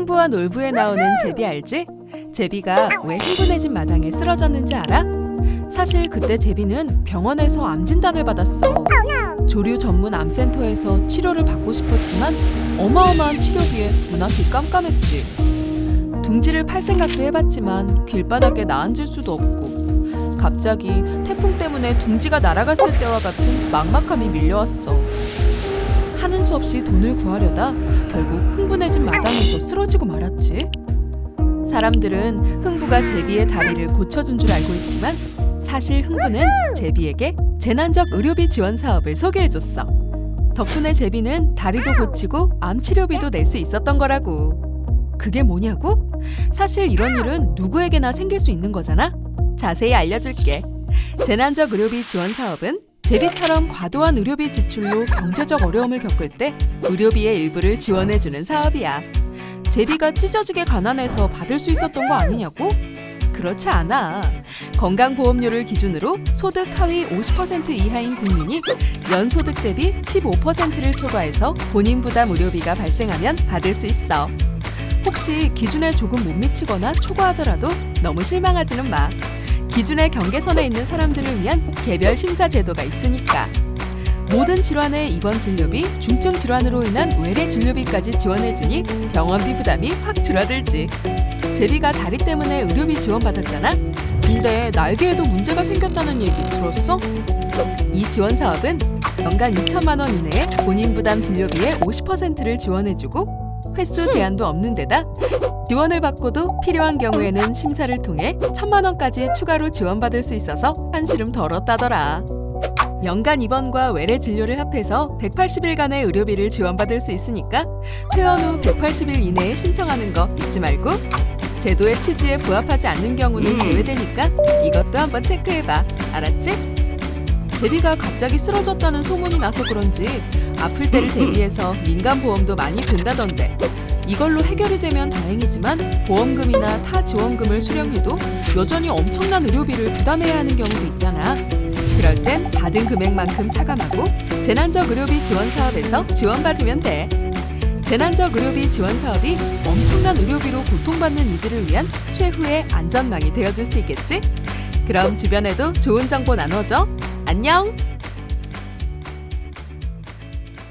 흥부와 놀부에 나오는 제비 알지? 제비가 왜 흥분해진 마당에 쓰러졌는지 알아? 사실 그때 제비는 병원에서 암 진단을 받았어. 조류 전문 암센터에서 치료를 받고 싶었지만 어마어마한 치료비에 눈 앞이 깜깜했지. 둥지를 팔 생각도 해봤지만 길바닥에 나앉을 수도 없고 갑자기 태풍 때문에 둥지가 날아갔을 때와 같은 막막함이 밀려왔어. 하는 수 없이 돈을 구하려다 결국 흥분해진 마당에서 쓰러지고 말았지. 사람들은 흥부가 제비의 다리를 고쳐준 줄 알고 있지만 사실 흥부는 제비에게 재난적 의료비 지원 사업을 소개해줬어. 덕분에 제비는 다리도 고치고 암 치료비도 낼 수 있었던 거라고. 그게 뭐냐고? 사실 이런 일은 누구에게나 생길 수 있는 거잖아. 자세히 알려줄게. 재난적 의료비 지원 사업은 제비처럼 과도한 의료비 지출로 경제적 어려움을 겪을 때 의료비의 일부를 지원해주는 사업이야. 제비가 찢어지게 가난해서 받을 수 있었던 거 아니냐고? 그렇지 않아. 건강보험료를 기준으로 소득 하위 50% 이하인 국민이 연소득 대비 15%를 초과해서 본인 부담 의료비가 발생하면 받을 수 있어. 혹시 기준에 조금 못 미치거나 초과하더라도 너무 실망하지는 마. 기준의 경계선에 있는 사람들을 위한 개별 심사 제도가 있으니까. 모든 질환의 입원 진료비, 중증 질환으로 인한 외래 진료비까지 지원해주니 병원비 부담이 확 줄어들지. 제비가 다리 때문에 의료비 지원받았잖아. 근데 날개에도 문제가 생겼다는 얘기 들었어? 이 지원 사업은 연간 2천만 원 이내에 본인 부담 진료비의 50%를 지원해주고 횟수 제한도 없는 데다 지원을 받고도 필요한 경우에는 심사를 통해 천만 원까지 추가로 지원받을 수 있어서 한시름 덜었다더라. 연간 입원과 외래 진료를 합해서 180일간의 의료비를 지원받을 수 있으니까 퇴원 후 180일 이내에 신청하는 거 잊지 말고 제도의 취지에 부합하지 않는 경우는 제외되니까 이것도 한번 체크해봐. 알았지? 제비가 갑자기 쓰러졌다는 소문이 나서 그런지 아플 때를 대비해서 민간 보험도 많이 든다던데 이걸로 해결이 되면 다행이지만 보험금이나 타 지원금을 수령해도 여전히 엄청난 의료비를 부담해야 하는 경우도 있잖아. 그럴 땐 받은 금액만큼 차감하고 재난적 의료비 지원 사업에서 지원받으면 돼. 재난적 의료비 지원 사업이 엄청난 의료비로 고통받는 이들을 위한 최후의 안전망이 되어줄 수 있겠지? 그럼 주변에도 좋은 정보 나눠줘. 안녕!